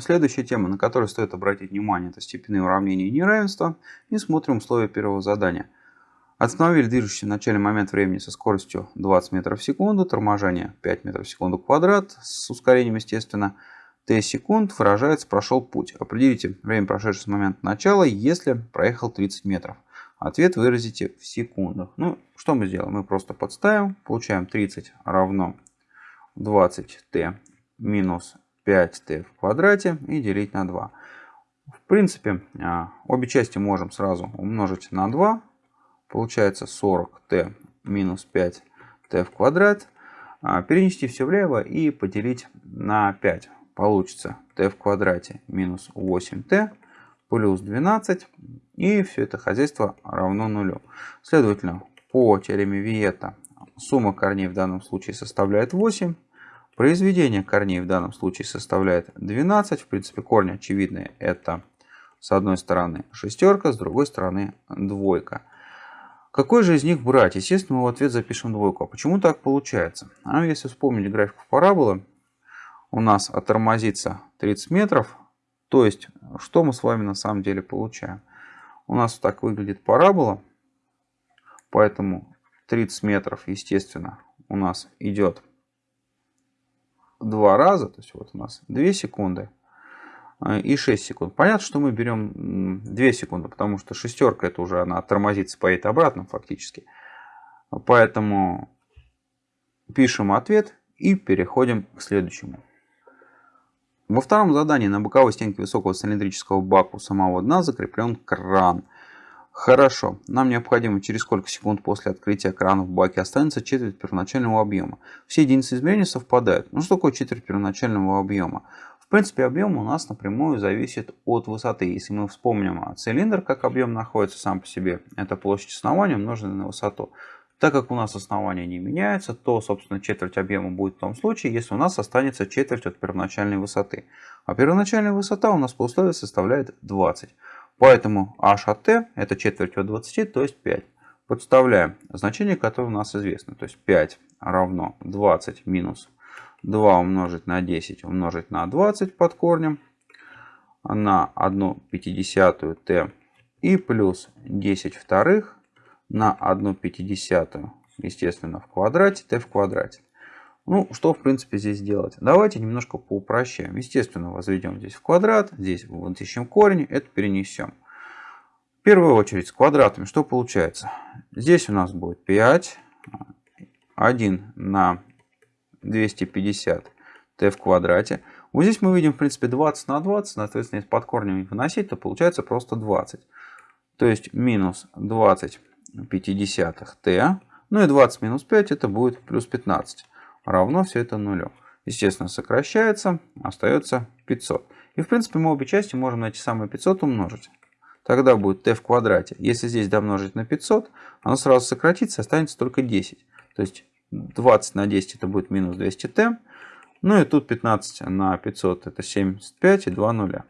Следующая тема, на которую стоит обратить внимание, это степенные уравнения и неравенства. И смотрим условия первого задания. Остановили движущийся в начальный момент времени со скоростью 20 метров в секунду, торможение 5 метров в секунду квадрат, с ускорением, естественно, t секунд выражается прошел путь. Определите время, прошедшее с момента начала, если проехал 30 метров. Ответ выразите в секундах. Ну, что мы сделаем? Мы просто подставим, получаем 30 равно 20t минус 5t в квадрате и делить на 2. В принципе, а, обе части можем сразу умножить на 2. Получается 40t минус 5t в квадрат. А, перенести все влево и поделить на 5. Получится t в квадрате минус 8t плюс 12. И все это хозяйство равно нулю. Следовательно, по теореме Виета сумма корней в данном случае составляет 8. Произведение корней в данном случае составляет 12. В принципе, корни очевидные. Это с одной стороны шестерка, с другой стороны двойка. Какой же из них брать? Естественно, мы в ответ запишем двойку. А почему так получается? А если вспомнить график параболы, у нас оттормозится 30 метров. То есть, что мы с вами на самом деле получаем? У нас так выглядит парабола. Поэтому 30 метров, естественно, у нас идет два раза, то есть вот у нас 2 секунды э, и 6 секунд. Понятно, что мы берем 2 секунды, потому что шестерка это уже она тормозится, поедет обратно фактически. Поэтому пишем ответ и переходим к следующему. Во втором задании на боковой стенке высокого цилиндрического бака у самого дна закреплен кран – Хорошо, нам необходимо через сколько секунд после открытия крана в баке останется четверть первоначального объема. Все единицы измерения совпадают. Ну что такое четверть первоначального объема? В принципе, объем у нас напрямую зависит от высоты. Если мы вспомним а, цилиндр, как объем находится сам по себе, это площадь основания умноженная на высоту. Так как у нас основание не меняется, то, собственно, четверть объема будет в том случае, если у нас останется четверть от первоначальной высоты. А первоначальная высота у нас по условию составляет 20. Поэтому h от t это четверть от 20, то есть 5. Подставляем значение, которое у нас известно. То есть 5 равно 20 минус 2 умножить на 10 умножить на 20 под корнем на 1 пятидесятую t и плюс 10 вторых на 1 пятидесятую, естественно, в квадрате t в квадрате. Ну, что в принципе здесь делать? Давайте немножко поупрощаем. Естественно, возведем здесь в квадрат, здесь вот ищем корень, это перенесем. В первую очередь с квадратами что получается? Здесь у нас будет 5, 1 на 250 t в квадрате. Вот здесь мы видим, в принципе, 20 на 20, соответственно, если под корнем выносить, то получается просто 20. То есть минус 20 пятидесятых t, ну и 20 минус 5 это будет плюс 15 равно все это нулю. Естественно, сокращается, остается 500. И в принципе мы обе части можем на эти самые 500 умножить. Тогда будет t в квадрате. Если здесь домножить на 500, оно сразу сократится, останется только 10. То есть 20 на 10 это будет минус 200t. Ну и тут 15 на 500 это 75 и 2 нуля.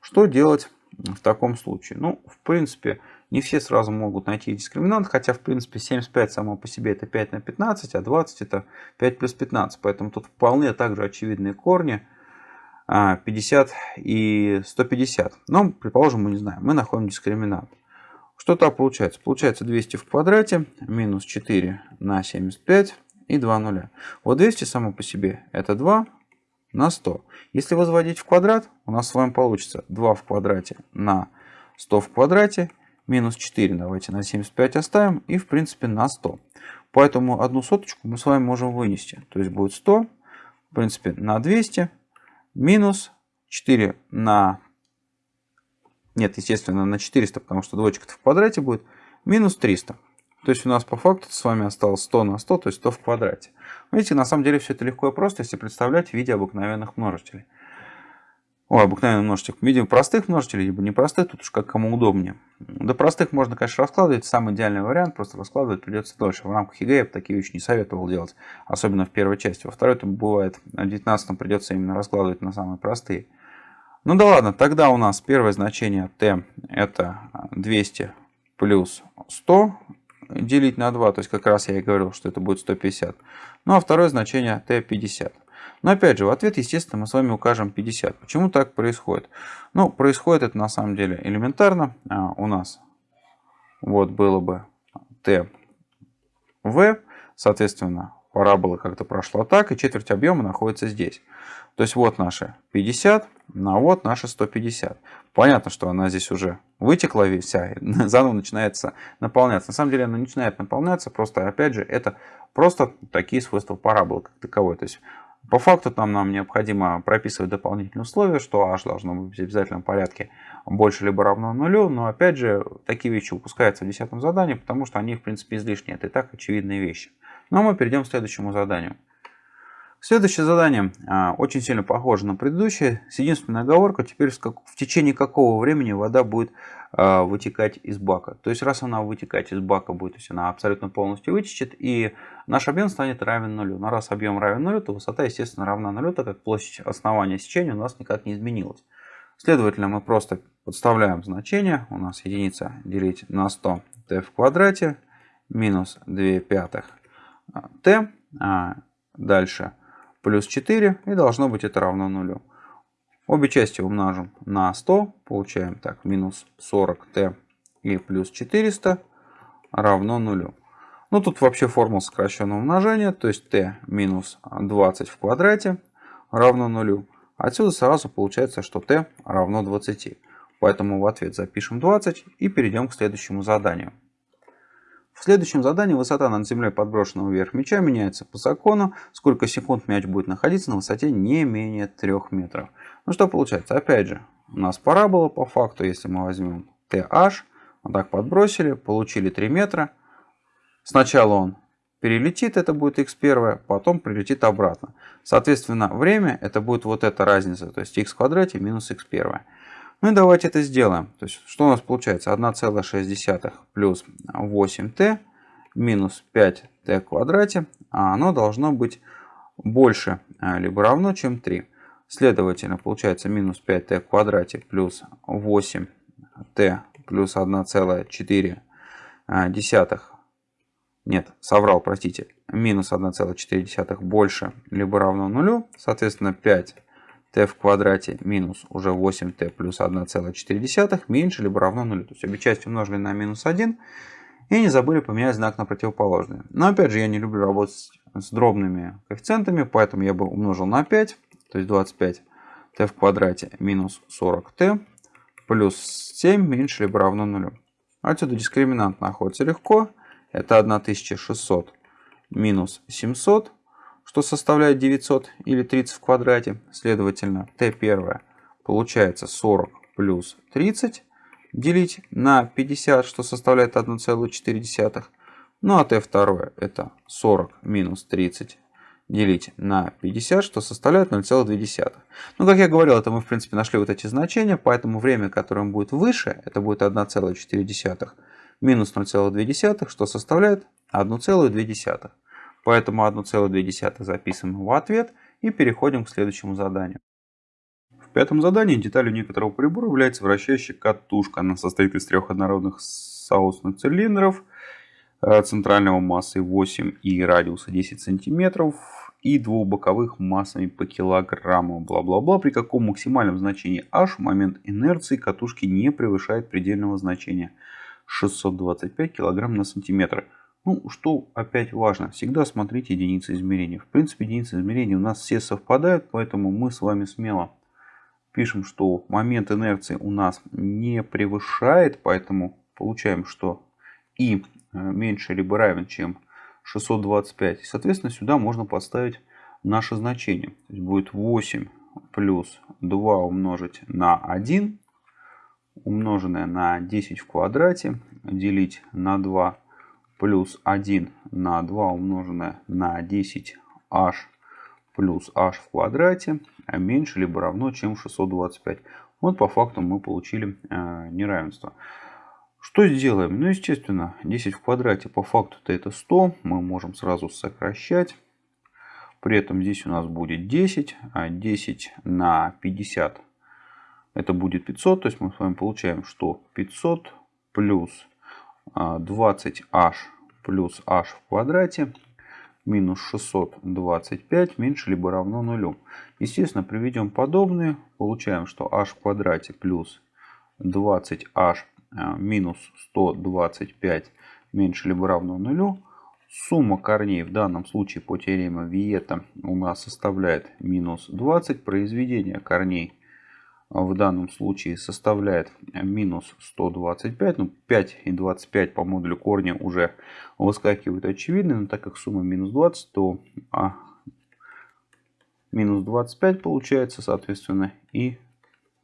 Что делать в таком случае? Ну, в принципе, не все сразу могут найти дискриминант, хотя, в принципе, 75 само по себе это 5 на 15, а 20 это 5 плюс 15. Поэтому тут вполне также очевидные корни 50 а, и 150. Но, предположим, мы не знаем, мы находим дискриминант. Что то получается? Получается 200 в квадрате минус 4 на 75 и 2 нуля. Вот 200 само по себе это 2 на 100. Если возводить в квадрат, у нас с вами получится 2 в квадрате на 100 в квадрате минус 4 давайте на 75 оставим и в принципе на 100. Поэтому одну соточку мы с вами можем вынести. То есть будет 100, в принципе на 200, минус 4 на... Нет, естественно на 400, потому что двоечка в квадрате будет, минус 300. То есть у нас по факту с вами осталось 100 на 100, то есть 100 в квадрате. Видите, на самом деле все это легко и просто, если представлять в виде обыкновенных множителей. Ой, обыкновенный множитель. Видим простых множителей, либо непростых, тут уж как кому удобнее. До простых можно, конечно, раскладывать. Самый идеальный вариант, просто раскладывать придется дольше. В рамках ЕГЭ я бы такие вещи не советовал делать, особенно в первой части. Во второй, там бывает, в 19 придется именно раскладывать на самые простые. Ну да ладно, тогда у нас первое значение t это 200 плюс 100 делить на 2, то есть как раз я и говорил, что это будет 150. Ну а второе значение t 50. Но опять же, в ответ, естественно, мы с вами укажем 50. Почему так происходит? Ну, происходит это на самом деле элементарно. А, у нас вот было бы t v, соответственно, парабола как-то прошла так, и четверть объема находится здесь. То есть вот наши 50, а вот наши 150. Понятно, что она здесь уже вытекла вся, заново начинается наполняться. На самом деле она начинает наполняться, просто опять же это просто такие свойства параболы как таковой. То есть по факту там нам необходимо прописывать дополнительные условия, что h должно быть в обязательном порядке больше либо равно нулю, но опять же такие вещи упускаются в десятом задании, потому что они в принципе излишние, это и так очевидные вещи. Но мы перейдем к следующему заданию. Следующее задание а, очень сильно похоже на предыдущее, с единственной оговоркой, теперь в течение какого времени вода будет а, вытекать из бака. То есть раз она вытекать из бака будет, то есть она абсолютно полностью вытечет, и наш объем станет равен нулю. Но раз объем равен нулю, то высота, естественно, равна нулю, так как площадь основания сечения у нас никак не изменилась. Следовательно, мы просто подставляем значение. У нас единица делить на 100 t в квадрате минус 2 пятых t. А дальше плюс 4 и должно быть это равно нулю. Обе части умножим на 100, получаем так минус 40t и плюс 400 равно нулю. Ну тут вообще формула сокращенного умножения, то есть t минус 20 в квадрате равно нулю. Отсюда сразу получается, что t равно 20. Поэтому в ответ запишем 20 и перейдем к следующему заданию. В следующем задании высота над землей подброшенного вверх мяча меняется по закону, сколько секунд мяч будет находиться на высоте не менее 3 метров. Ну что получается? Опять же, у нас парабола по факту, если мы возьмем TH, вот так подбросили, получили 3 метра. Сначала он перелетит, это будет x1, потом прилетит обратно. Соответственно, время это будет вот эта разница, то есть x в квадрате минус x1. Ну и давайте это сделаем. То есть, что у нас получается? 1,6 плюс 8t минус 5t в квадрате. А оно должно быть больше а, либо равно, чем 3. Следовательно, получается минус 5t в квадрате плюс 8t плюс 1,4 нет, соврал, простите, минус 1,4 больше либо равно нулю, соответственно 5 t в квадрате минус уже 8t плюс 1,4 меньше либо равно нулю. То есть обе части умножили на минус 1 и не забыли поменять знак на противоположный. Но опять же я не люблю работать с дробными коэффициентами, поэтому я бы умножил на 5, то есть 25 t в квадрате минус 40t плюс 7 меньше либо равно нулю. Отсюда дискриминант находится легко. Это 1600 минус 700 что составляет 900 или 30 в квадрате. Следовательно, t1 получается 40 плюс 30 делить на 50, что составляет 1,4. Ну а t2 это 40 минус 30 делить на 50, что составляет 0,2. Ну, как я говорил, это мы, в принципе, нашли вот эти значения, поэтому время, которое будет выше, это будет 1,4 минус 0,2, что составляет 1,2. Поэтому 1,2 записываем в ответ и переходим к следующему заданию. В пятом задании деталью некоторого прибора является вращающая катушка. Она состоит из трех однородных соусных цилиндров э, центрального массы 8 и радиуса 10 сантиметров и двух боковых массами по килограмму. Бла-бла-бла. При каком максимальном значении h момент инерции катушки не превышает предельного значения 625 кг на сантиметр. Ну, что опять важно, всегда смотрите единицы измерения. В принципе, единицы измерения у нас все совпадают, поэтому мы с вами смело пишем, что момент инерции у нас не превышает, поэтому получаем, что и э, меньше либо равен, чем 625. Соответственно, сюда можно поставить наше значение. То есть будет 8 плюс 2 умножить на 1, умноженное на 10 в квадрате, делить на 2 плюс 1 на 2 умноженное на 10h плюс h в квадрате меньше либо равно, чем 625. Вот по факту мы получили э, неравенство. Что сделаем? Ну, естественно, 10 в квадрате по факту-то это 100. Мы можем сразу сокращать. При этом здесь у нас будет 10. А 10 на 50 это будет 500. То есть мы с вами получаем, что 500 плюс 20h а, плюс h в квадрате минус 625 меньше либо равно нулю. Естественно, приведем подобные. Получаем, что h в квадрате плюс 20h а, минус 125 меньше либо равно нулю. Сумма корней в данном случае по теореме Виета у нас составляет минус 20. Произведение корней в данном случае составляет минус 125. Ну, 5 и 25 по модулю корня уже выскакивают очевидно. Но так как сумма минус 20, то а, минус 25 получается, соответственно, и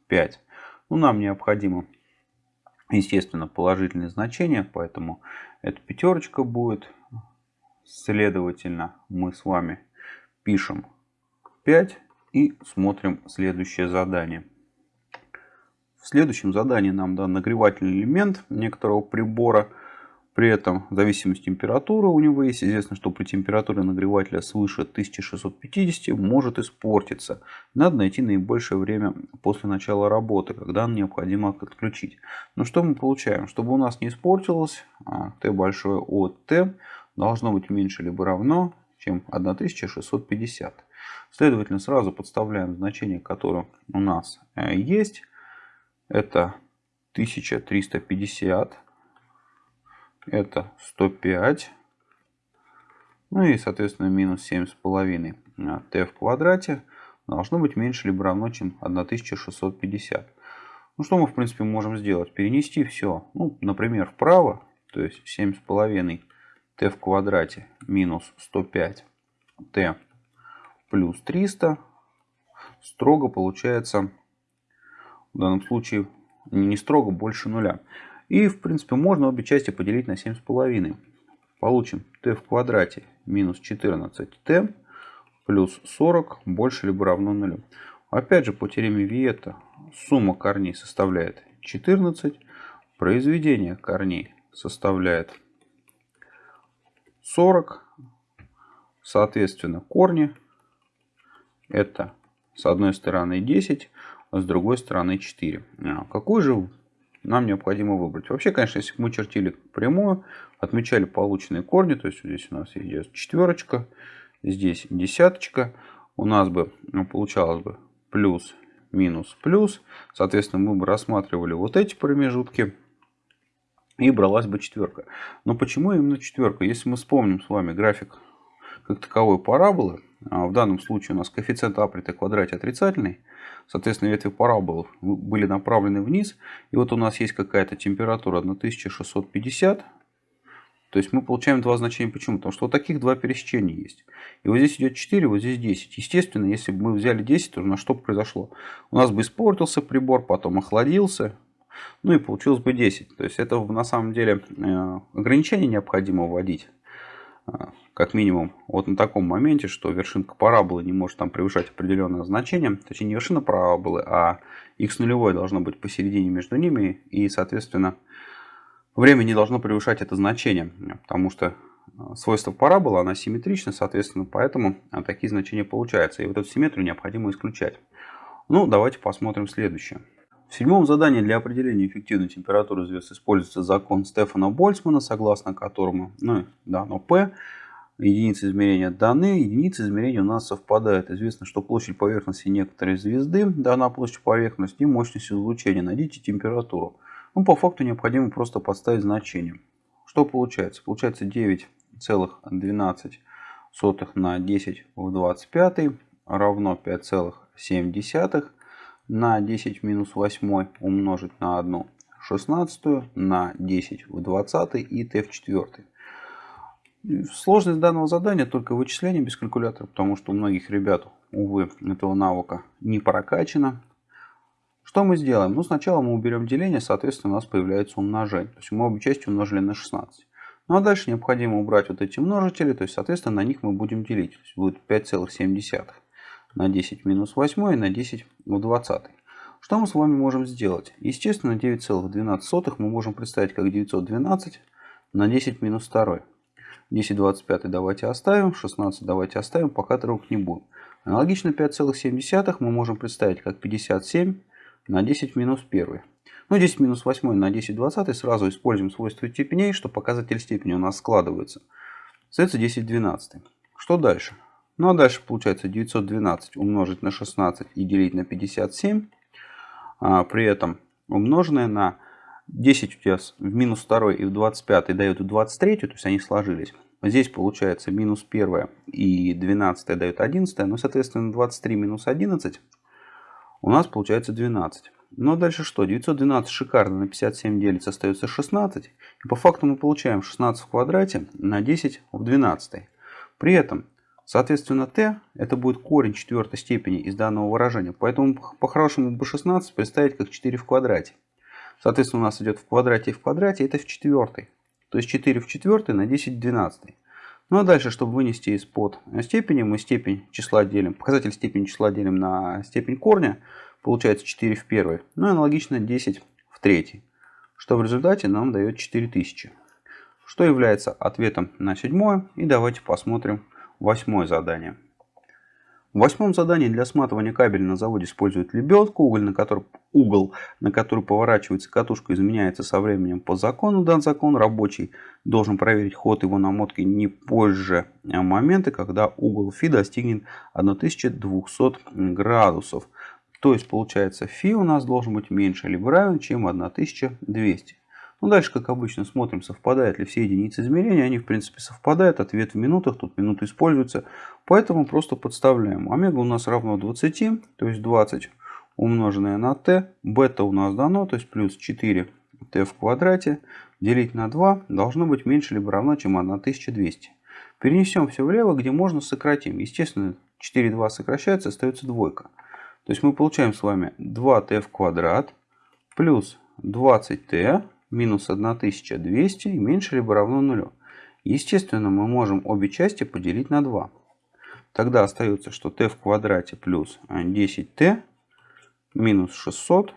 5. Ну, нам необходимо, естественно, положительные значения, поэтому эта пятерочка будет. Следовательно, мы с вами пишем 5 и смотрим следующее задание. В следующем задании нам дан нагревательный элемент некоторого прибора. При этом зависимость температуры у него есть. Известно, что при температуре нагревателя свыше 1650 может испортиться. Надо найти наибольшее время после начала работы, когда необходимо отключить. Но что мы получаем? Чтобы у нас не испортилось, Т большое от Т должно быть меньше либо равно, чем 1650. Следовательно, сразу подставляем значение, которое у нас э, есть. Это 1350. Это 105. Ну и, соответственно, минус 7,5 t в квадрате должно быть меньше либо равно, чем 1650. Ну, что мы, в принципе, можем сделать? Перенести все, ну, например, вправо, то есть 7,5 t в квадрате минус 105 t плюс 300. Строго получается в данном случае не строго больше нуля. И в принципе можно обе части поделить на 7,5. Получим t в квадрате минус 14t плюс 40 больше либо равно нулю. Опять же по теореме Виета сумма корней составляет 14. Произведение корней составляет 40. Соответственно корни это с одной стороны 10 с другой стороны 4. А какую же нам необходимо выбрать? Вообще, конечно, если бы мы чертили прямую, отмечали полученные корни, то есть здесь у нас есть четверочка, здесь десяточка, у нас бы ну, получалось бы плюс, минус, плюс. Соответственно, мы бы рассматривали вот эти промежутки и бралась бы четверка. Но почему именно четверка? Если мы вспомним с вами график как таковой параболы, в данном случае у нас коэффициент а при t квадрате отрицательный, соответственно ветви параболы были направлены вниз, и вот у нас есть какая-то температура 1650, то есть мы получаем два значения. Почему? Потому что вот таких два пересечения есть. И вот здесь идет 4, вот здесь 10. Естественно, если бы мы взяли 10, то на что бы произошло? У нас бы испортился прибор, потом охладился, ну и получилось бы 10. То есть это на самом деле э, ограничение необходимо вводить как минимум вот на таком моменте, что вершинка параболы не может там превышать определенное значение. Точнее не вершина параболы, а x нулевое должно быть посередине между ними. И соответственно время не должно превышать это значение. Потому что э, свойство параболы, она симметрична, соответственно, поэтому э, такие значения получаются. И вот эту симметрию необходимо исключать. Ну, давайте посмотрим следующее. В седьмом задании для определения эффективной температуры звезд используется закон Стефана Больцмана, согласно которому ну, дано P, единицы измерения даны, единицы измерения у нас совпадают. Известно, что площадь поверхности некоторой звезды дана площадь поверхности и мощность излучения. Найдите температуру. Ну, по факту необходимо просто подставить значение. Что получается? Получается 9,12 на 10 в 25 равно 5,7 на 10 в минус 8 умножить на 1 16 на 10 в 20 и t в 4. Сложность данного задания только вычисление без калькулятора, потому что у многих ребят, увы, этого навыка не прокачано. Что мы сделаем? Ну, сначала мы уберем деление, соответственно, у нас появляется умножение. То есть мы обе части умножили на 16. Ну, а дальше необходимо убрать вот эти множители, то есть, соответственно, на них мы будем делить. То есть будет 5,7 на 10 минус 8 и на 10 в 20. Что мы с вами можем сделать? Естественно, 9,12 мы можем представить как 912 на 10 минус 2. 10 25 давайте оставим, 16 давайте оставим, пока трогать не будем. Аналогично 5,7 мы можем представить как 57 на 10 минус 1. Ну, 10 минус 8 на 10 20 сразу используем свойство степеней, что показатель степени у нас складывается. Остается 10 12. Что дальше? Ну а дальше получается 912 умножить на 16 и делить на 57. А, при этом умноженное на 10 у тебя в минус 2 и в 25 дает 23, то есть они сложились. Здесь получается минус 1 и 12 дает 11, ну соответственно 23 минус 11 у нас получается 12. Но дальше что? 912 шикарно на 57 делится, остается 16. И по факту мы получаем 16 в квадрате на 10 в 12. При этом, соответственно, t это будет корень четвертой степени из данного выражения. Поэтому по-хорошему бы 16 представить как 4 в квадрате. Соответственно, у нас идет в квадрате и в квадрате, это в четвертой. То есть 4 в четвертой на 10 в 12. Ну а дальше, чтобы вынести из-под степени, мы степень числа делим, показатель степени числа делим на степень корня, получается 4 в первой. Ну и аналогично 10 в третьей, что в результате нам дает 4000. Что является ответом на седьмое. И давайте посмотрим восьмое задание. В восьмом задании для сматывания кабеля на заводе используют лебедку, уголь, на который, угол, на который поворачивается катушка, изменяется со временем по закону. Дан закон рабочий должен проверить ход его намотки не позже момента, когда угол фи достигнет 1200 градусов. То есть получается фи у нас должен быть меньше либо равен, чем 1200. Ну, дальше, как обычно, смотрим, совпадают ли все единицы измерения. Они, в принципе, совпадают. Ответ в минутах. Тут минуты используются. Поэтому просто подставляем. Омега у нас равно 20, то есть 20 умноженное на t. Бета у нас дано, то есть плюс 4 t в квадрате. Делить на 2 должно быть меньше либо равно, чем 1200. Перенесем все влево, где можно сократим. Естественно, 4 2 сокращается, остается двойка. То есть мы получаем с вами 2t в квадрат плюс 20t минус 1200 и меньше либо равно нулю. Естественно, мы можем обе части поделить на 2. Тогда остается, что t в квадрате плюс 10t минус 600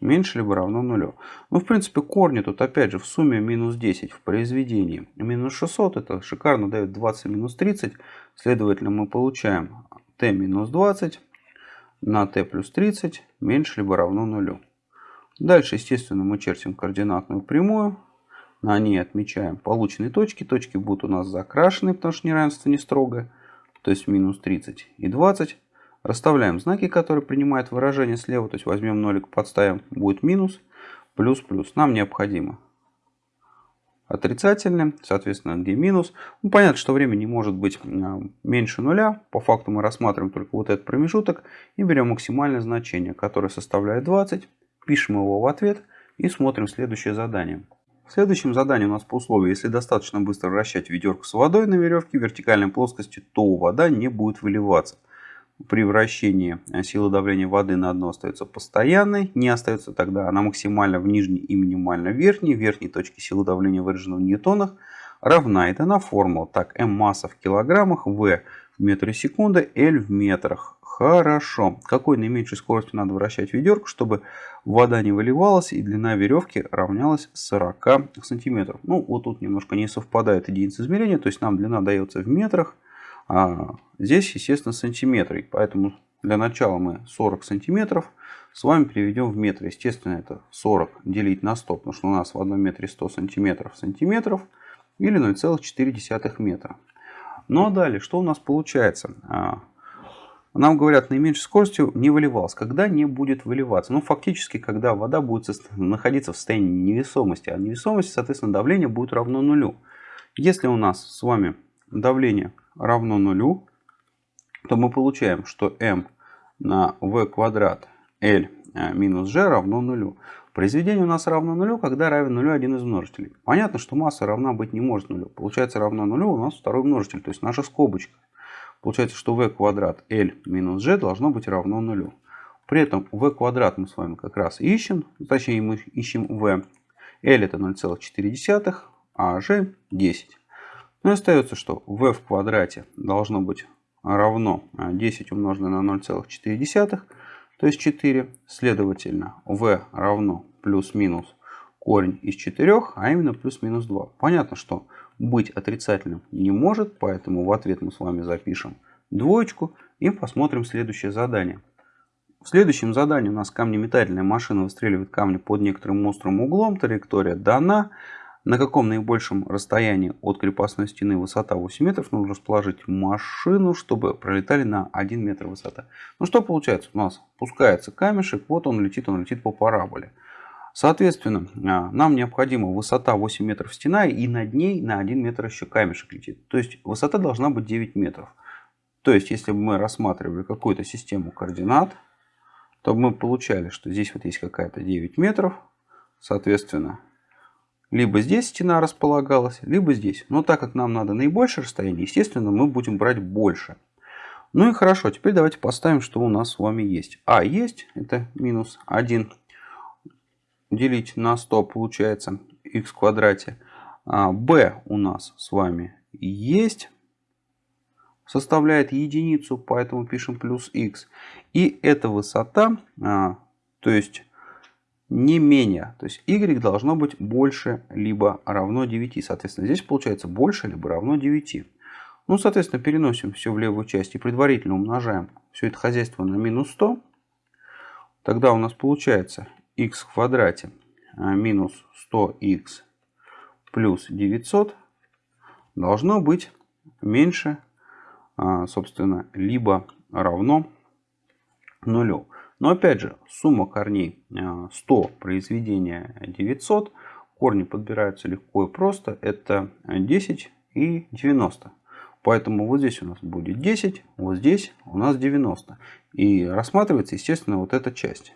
меньше либо равно нулю. Ну, в принципе, корни тут опять же в сумме минус 10 в произведении. Минус 600 это шикарно дает 20 минус 30. Следовательно, мы получаем t минус 20 на t плюс 30 меньше либо равно нулю. Дальше, естественно, мы чертим координатную прямую. На ней отмечаем полученные точки. Точки будут у нас закрашены, потому что неравенство не строгое. То есть минус 30 и 20. Расставляем знаки, которые принимают выражение слева. То есть возьмем нолик, подставим, будет минус, плюс, плюс. Нам необходимо отрицательным, соответственно, где минус. Ну, понятно, что время не может быть а, меньше нуля. По факту мы рассматриваем только вот этот промежуток и берем максимальное значение, которое составляет 20 пишем его в ответ и смотрим следующее задание. В следующем задании у нас по условию, если достаточно быстро вращать ведерко с водой на веревке в вертикальной плоскости, то вода не будет выливаться. При вращении сила давления воды на дно остается постоянной, не остается тогда она максимально в нижней и минимально в верхней. В верхней точке силы давления выражена в ньютонах равна. Это на формула. Так, m масса в килограммах, v в метре секунды, L в метрах. Хорошо. Какой наименьшей скоростью надо вращать ведерко, чтобы вода не выливалась и длина веревки равнялась 40 сантиметров. Ну, вот тут немножко не совпадает единицы измерения, то есть нам длина дается в метрах, а здесь, естественно, сантиметры. Поэтому для начала мы 40 сантиметров с вами переведем в метры. Естественно, это 40 делить на 100, потому что у нас в одном метре 100 сантиметров сантиметров или 0,4 метра. Ну а далее, что у нас получается? Нам говорят, наименьшей скоростью не выливалось. Когда не будет выливаться? Ну, фактически, когда вода будет находиться в состоянии невесомости. А невесомости, соответственно, давление будет равно нулю. Если у нас с вами давление равно нулю, то мы получаем, что m на v квадрат L э, минус g равно нулю. Произведение у нас равно нулю, когда равен нулю один из множителей. Понятно, что масса равна быть не может нулю. Получается равно нулю у нас второй множитель, то есть наша скобочка. Получается, что v квадрат L минус g должно быть равно нулю. При этом v квадрат мы с вами как раз ищем, точнее мы ищем v. L это 0,4, а g 10. Ну и остается, что v в квадрате должно быть равно 10 умноженное на 0,4, то есть 4. Следовательно, v равно плюс-минус корень из 4, а именно плюс-минус 2. Понятно, что быть отрицательным не может, поэтому в ответ мы с вами запишем двоечку и посмотрим следующее задание. В следующем задании у нас камнеметательная машина выстреливает камни под некоторым острым углом, траектория дана. на каком наибольшем расстоянии от крепостной стены высота 8 метров нужно расположить машину, чтобы пролетали на 1 метр высота. Ну что получается? У нас пускается камешек, вот он летит, он летит по параболе. Соответственно, а, нам необходима высота 8 метров стена и над ней на 1 метр еще камешек летит. То есть высота должна быть 9 метров. То есть если бы мы рассматривали какую-то систему координат, то мы получали, что здесь вот есть какая-то 9 метров. Соответственно, либо здесь стена располагалась, либо здесь. Но так как нам надо наибольшее расстояние, естественно, мы будем брать больше. Ну и хорошо, теперь давайте поставим, что у нас с вами есть. А есть, это минус 1 делить на 100 получается x в квадрате. А, b у нас с вами есть, составляет единицу, поэтому пишем плюс x. И эта высота, а, то есть не менее. То есть y должно быть больше либо равно 9. Соответственно, здесь получается больше либо равно 9. Ну, соответственно, переносим все в левую часть и предварительно умножаем все это хозяйство на минус 100. Тогда у нас получается x в квадрате а, минус 100x плюс 900 должно быть меньше, а, собственно, либо равно нулю. Но опять же, сумма корней 100 э, произведения 900. Корни подбираются легко и просто. Это 10 и 90. Поэтому вот здесь у нас будет 10, вот здесь у нас 90. И рассматривается, естественно, вот эта часть.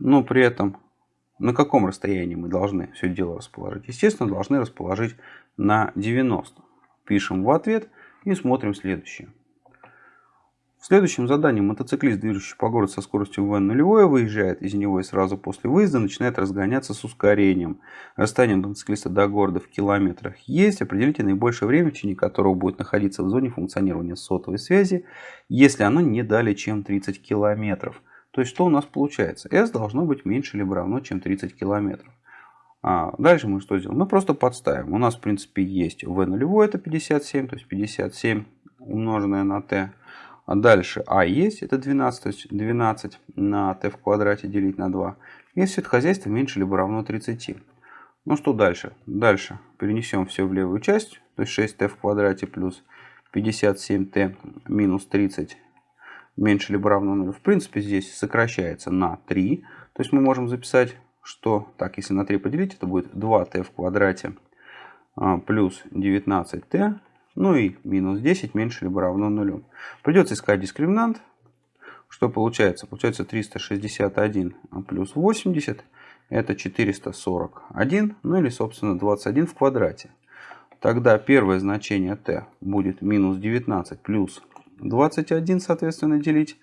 Но при этом на каком расстоянии мы должны все дело расположить? Естественно, должны расположить на 90. Пишем в ответ и смотрим следующее. В следующем задании мотоциклист, движущий по городу со скоростью v нулевое, выезжает из него и сразу после выезда начинает разгоняться с ускорением. Расстояние мотоциклиста до города в километрах есть. Определите наибольшее время, в течение которого будет находиться в зоне функционирования сотовой связи, если оно не далее, чем 30 километров. То есть, что у нас получается? S должно быть меньше либо равно, чем 30 километров. А дальше мы что сделаем? Мы просто подставим. У нас, в принципе, есть v нулевое, это 57, то есть 57 умноженное на t а дальше а есть, это 12, то есть 12 на t в квадрате делить на 2. И все это хозяйство меньше либо равно 30. Ну что дальше? Дальше перенесем все в левую часть, то есть 6t в квадрате плюс 57t минус 30 меньше либо равно 0. В принципе, здесь сокращается на 3. То есть мы можем записать, что, так, если на 3 поделить, это будет 2t в квадрате а, плюс 19t ну и минус 10 меньше либо равно нулю. Придется искать дискриминант. Что получается? Получается 361 плюс 80. Это 441. Ну или, собственно, 21 в квадрате. Тогда первое значение t будет минус 19 плюс 21, соответственно, делить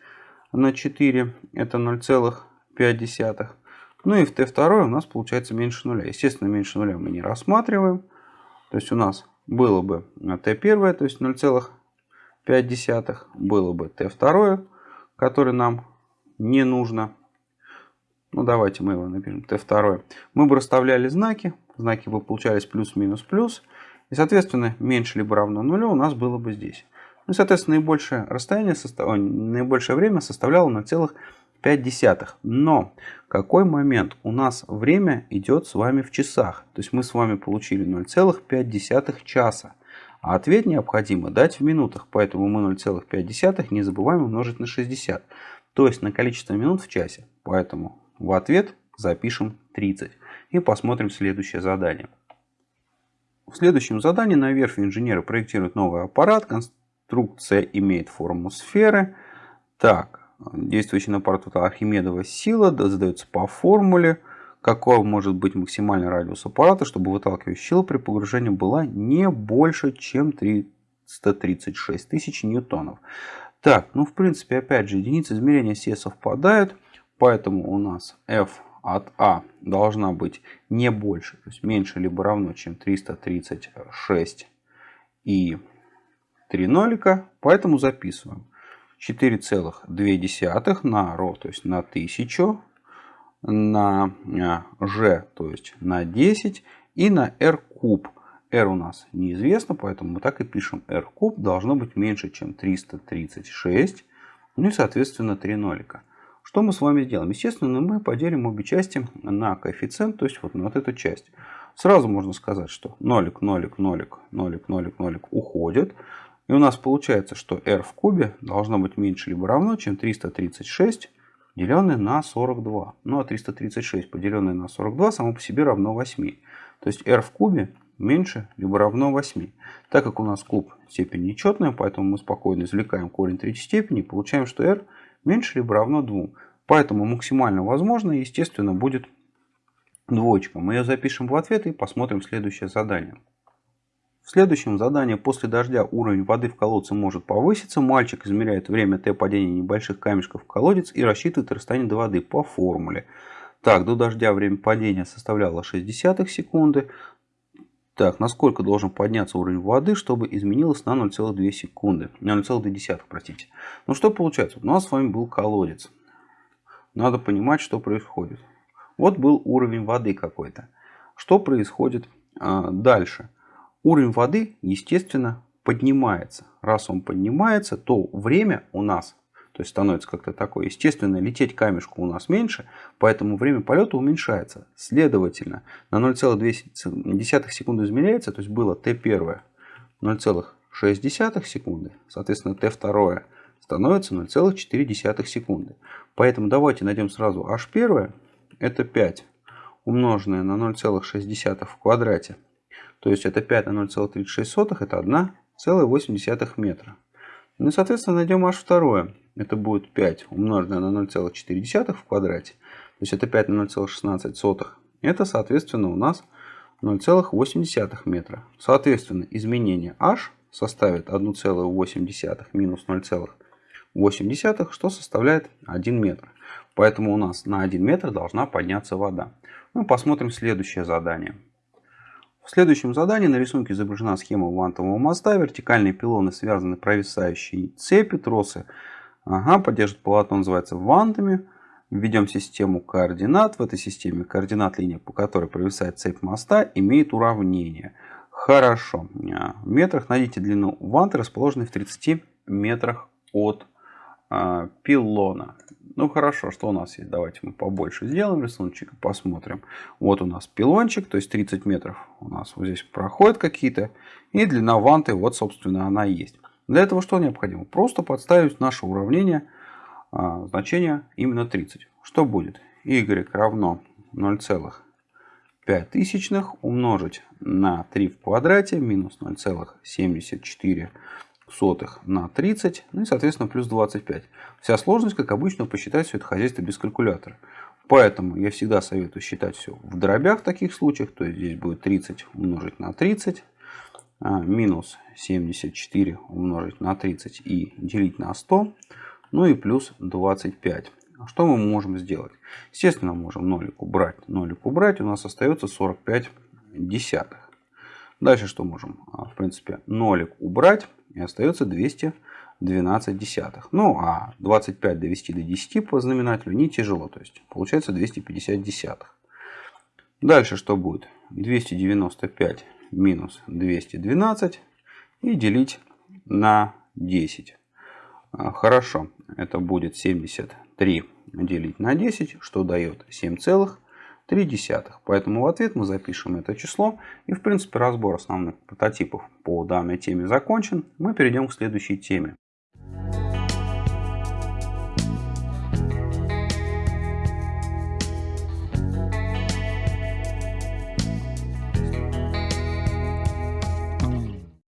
на 4. Это 0,5. Ну и в t2 у нас получается меньше нуля. Естественно, меньше нуля мы не рассматриваем. То есть у нас было бы t1, то есть 0,5, было бы t2, который нам не нужно. Ну, давайте мы его напишем t2. Мы бы расставляли знаки, знаки бы получались плюс-минус-плюс. И, соответственно, меньше либо равно нулю у нас было бы здесь. Ну, соответственно, наибольшее расстояние, состав... наибольшее время составляло 0,5. 5 десятых. Но какой момент? У нас время идет с вами в часах. То есть мы с вами получили 0,5 часа. А ответ необходимо дать в минутах. Поэтому мы 0,5 не забываем умножить на 60. То есть на количество минут в часе. Поэтому в ответ запишем 30. И посмотрим следующее задание. В следующем задании на верфи инженеры проектируют новый аппарат. Конструкция имеет форму сферы. Так, Действующий на аппарат Архимедова сила задается по формуле, какой может быть максимальный радиус аппарата, чтобы выталкивающая сила при погружении была не больше, чем 336 тысяч ньютонов. Так, ну в принципе, опять же, единицы измерения все совпадают, поэтому у нас F от А должна быть не больше, то есть меньше либо равно, чем 336 и 3 нолика, поэтому записываем. 4,2 на ро, то есть на 1000, на g, то есть на 10 и на r куб. r у нас неизвестно, поэтому мы так и пишем r куб должно быть меньше, чем 336. Ну и соответственно 3 нолика. Что мы с вами сделаем? Естественно, мы поделим обе части на коэффициент, то есть вот на вот эту часть. Сразу можно сказать, что нолик, нолик, нолик, нолик, нолик, нолик уходит. И у нас получается, что r в кубе должно быть меньше либо равно, чем 336 деленное на 42. Ну а 336 поделенное на 42 само по себе равно 8. То есть r в кубе меньше либо равно 8. Так как у нас куб степень нечетная, поэтому мы спокойно извлекаем корень третьей степени получаем, что r меньше либо равно 2. Поэтому максимально возможно, естественно, будет двоечка. Мы ее запишем в ответ и посмотрим следующее задание. В следующем задании после дождя уровень воды в колодце может повыситься. Мальчик измеряет время Т падения небольших камешков в колодец и рассчитывает расстояние до воды по формуле. Так, до дождя время падения составляло 60 секунды. Так, насколько должен подняться уровень воды, чтобы изменилось на 0,2 секунды. На 0,2, простите. Ну что получается? У нас с вами был колодец. Надо понимать, что происходит. Вот был уровень воды какой-то. Что происходит а, дальше? Уровень воды, естественно, поднимается. Раз он поднимается, то время у нас то есть становится как-то такое. Естественно, лететь камешку у нас меньше, поэтому время полета уменьшается. Следовательно, на 0,2 секунды измеряется, то есть было t1 0,6 секунды, соответственно t2 становится 0,4 секунды. Поэтому давайте найдем сразу h1, это 5 умноженное на 0,6 в квадрате. То есть это 5 на 0,36, это 1,8 метра. Ну и соответственно найдем h2 это будет 5 умноженное на 0,4 в квадрате. То есть это 5 на 0,16. Это, соответственно, у нас 0,8 метра. Соответственно, изменение h составит 1,8 минус 0,8, что составляет 1 метр. Поэтому у нас на 1 метр должна подняться вода. Мы посмотрим следующее задание. В следующем задании на рисунке изображена схема вантового моста. Вертикальные пилоны связаны провисающей цепи, тросы Ага, поддерживает полотно называется вантами. Введем систему координат. В этой системе координат линия, по которой провисает цепь моста, имеет уравнение. Хорошо. В метрах найдите длину ванты, расположенной в 30 метрах от а, пилона. Ну хорошо, что у нас есть? Давайте мы побольше сделаем рисуночек и посмотрим. Вот у нас пилончик, то есть 30 метров у нас вот здесь проходят какие-то. И длина ванты, вот собственно она есть. Для этого что необходимо? Просто подставить наше уравнение а, значение именно 30. Что будет? y равно 0,5 умножить на 3 в квадрате минус 0,74 на 30, ну и соответственно плюс 25. Вся сложность, как обычно, посчитать все это хозяйство без калькулятора. Поэтому я всегда советую считать все в дробях в таких случаях. То есть здесь будет 30 умножить на 30 а, минус 74 умножить на 30 и делить на 100, ну и плюс 25. Что мы можем сделать? Естественно, можем нолик убрать. Нолик убрать, у нас остается 45 десятых. Дальше что можем? А, в принципе, нолик убрать, и остается 212 десятых. Ну, а 25 довести до 10 по знаменателю не тяжело. То есть, получается 250 десятых. Дальше что будет? 295 минус 212 и делить на 10. А, хорошо, это будет 73 делить на 10, что дает 7,3. Поэтому в ответ мы запишем это число. И в принципе разбор основных прототипов по данной теме закончен. Мы перейдем к следующей теме.